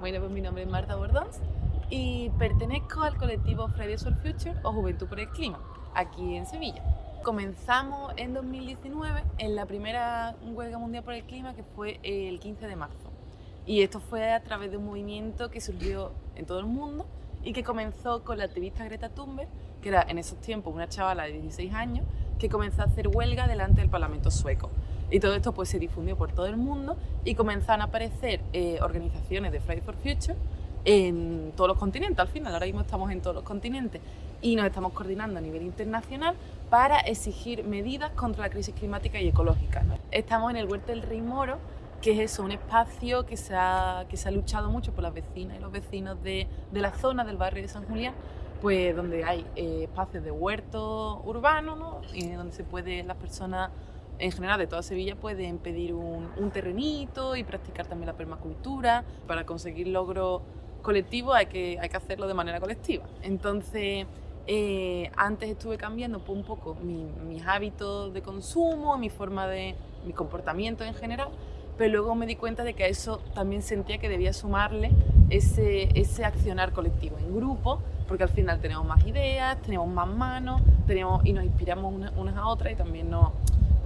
Bueno, pues mi nombre es Marta Bordons y pertenezco al colectivo Fridays for Future o Juventud por el Clima, aquí en Sevilla. Comenzamos en 2019 en la primera huelga mundial por el clima que fue el 15 de marzo. Y esto fue a través de un movimiento que surgió en todo el mundo y que comenzó con la activista Greta Thunberg, que era en esos tiempos una chavala de 16 años, que comenzó a hacer huelga delante del Parlamento sueco. Y todo esto pues se difundió por todo el mundo y comenzaron a aparecer eh, organizaciones de Fridays for Future en todos los continentes, al final, ahora mismo estamos en todos los continentes y nos estamos coordinando a nivel internacional para exigir medidas contra la crisis climática y ecológica. Estamos en el Huerto del Rey Moro, que es eso, un espacio que se ha, que se ha luchado mucho por las vecinas y los vecinos de, de la zona del barrio de San Julián, pues donde hay eh, espacios de huerto urbano, ¿no? y donde se puede las personas en general de toda Sevilla pueden pedir un, un, terrenito y practicar también la permacultura. Para conseguir logros colectivos hay que, hay que hacerlo de manera colectiva. Entonces, eh, antes estuve cambiando un poco mi, mis hábitos de consumo, mi forma de, mi comportamiento en general, pero luego me di cuenta de que a eso también sentía que debía sumarle ese, ese accionar colectivo en grupo, porque al final tenemos más ideas, tenemos más manos, tenemos, y nos inspiramos unas a otras y también nos,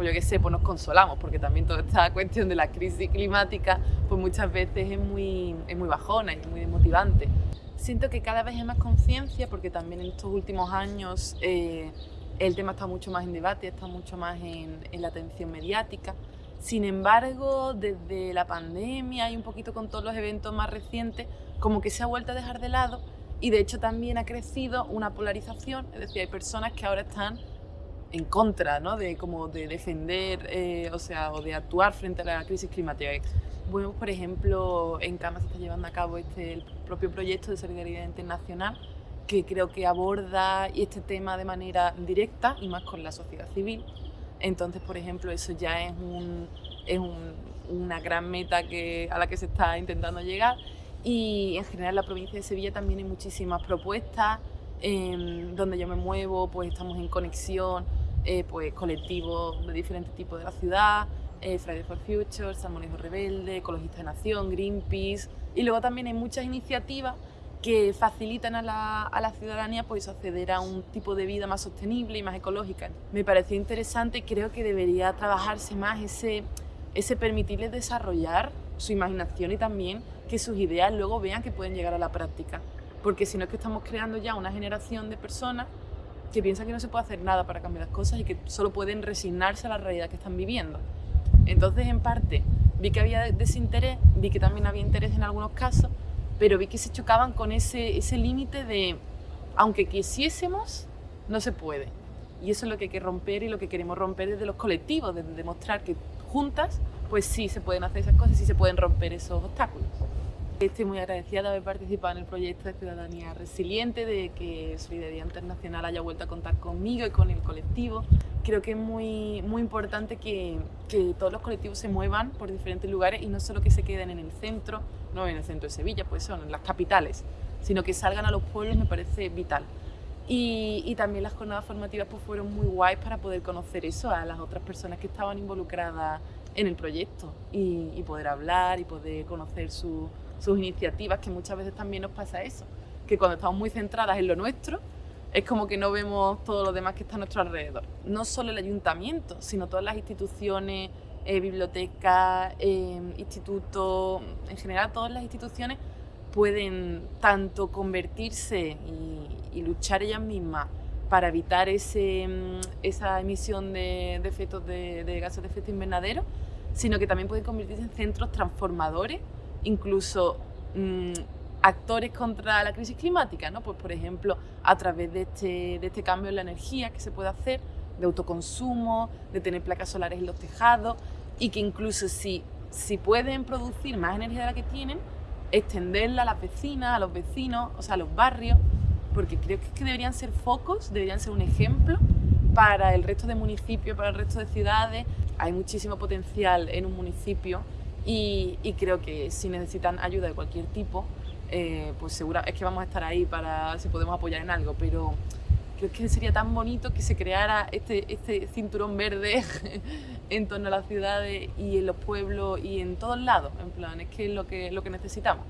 pues yo qué sé, pues nos consolamos, porque también toda esta cuestión de la crisis climática, pues muchas veces es muy, es muy bajona y muy desmotivante. Siento que cada vez hay más conciencia, porque también en estos últimos años eh, el tema está mucho más en debate, está mucho más en, en la atención mediática. Sin embargo, desde la pandemia y un poquito con todos los eventos más recientes, como que se ha vuelto a dejar de lado y de hecho también ha crecido una polarización, es decir, hay personas que ahora están en contra ¿no? de, como de defender eh, o, sea, o de actuar frente a la crisis climática. Bueno, por ejemplo, en Cama se está llevando a cabo este, el propio proyecto de solidaridad internacional que creo que aborda este tema de manera directa y más con la sociedad civil. Entonces, por ejemplo, eso ya es, un, es un, una gran meta que, a la que se está intentando llegar y en general en la provincia de Sevilla también hay muchísimas propuestas eh, donde yo me muevo, pues estamos en conexión eh, pues, colectivos de diferentes tipos de la ciudad, eh, Fridays for Future, Salmonismo Rebelde, Ecologistas de Nación, Greenpeace y luego también hay muchas iniciativas que facilitan a la, a la, ciudadanía pues, acceder a un tipo de vida más sostenible y más ecológica. Me pareció interesante y creo que debería trabajarse más ese, ese permitirles desarrollar su imaginación y también que sus ideas luego vean que pueden llegar a la práctica. Porque si no es que estamos creando ya una generación de personas que piensan que no se puede hacer nada para cambiar las cosas y que solo pueden resignarse a la realidad que están viviendo. Entonces, en parte, vi que había desinterés, vi que también había interés en algunos casos, pero vi que se chocaban con ese, ese límite de, aunque quisiésemos, no se puede. Y eso es lo que hay que romper y lo que queremos romper desde los colectivos, desde demostrar que juntas, pues sí se pueden hacer esas cosas sí se pueden romper esos obstáculos. Estoy muy agradecida de haber participado en el proyecto de Ciudadanía Resiliente, de que Solidaridad Internacional haya vuelto a contar conmigo y con el colectivo. Creo que es muy, muy importante que, que todos los colectivos se muevan por diferentes lugares y no solo que se queden en el centro, no en el centro de Sevilla, pues son en las capitales, sino que salgan a los pueblos me parece vital. Y, y, también las jornadas formativas pues, fueron muy guays para poder conocer eso a las otras personas que estaban involucradas en el proyecto y, y poder hablar y poder conocer su, sus iniciativas, que muchas veces también nos pasa eso, que cuando estamos muy centradas en lo nuestro, es como que no vemos todo lo demás que está a nuestro alrededor. No solo el ayuntamiento, sino todas las instituciones, eh, bibliotecas, eh, institutos, en general todas las instituciones pueden tanto convertirse y, luchar ellas mismas para evitar ese, mm, esa emisión de, de efectos de, de gases de efecto invernadero, sino que también pueden convertirse en centros transformadores incluso mmm, actores contra la crisis climática, ¿no? Pues por ejemplo, a través de este, de este cambio en la energía que se puede hacer, de autoconsumo, de tener placas solares en los tejados y que incluso si, si pueden producir más energía de la que tienen, extenderla a las vecinas, a los vecinos, o sea, a los barrios, porque creo que deberían ser focos, deberían ser un ejemplo para el resto de municipios, para el resto de ciudades. Hay muchísimo potencial en un municipio y, creo que si necesitan ayuda de cualquier tipo, eh, pues segura es que vamos a estar ahí para si podemos apoyar en algo, pero creo que sería tan bonito que se creara este, este cinturón verde en torno a las ciudades y en los pueblos y en todos lados, en plan, es que es lo que, lo que necesitamos.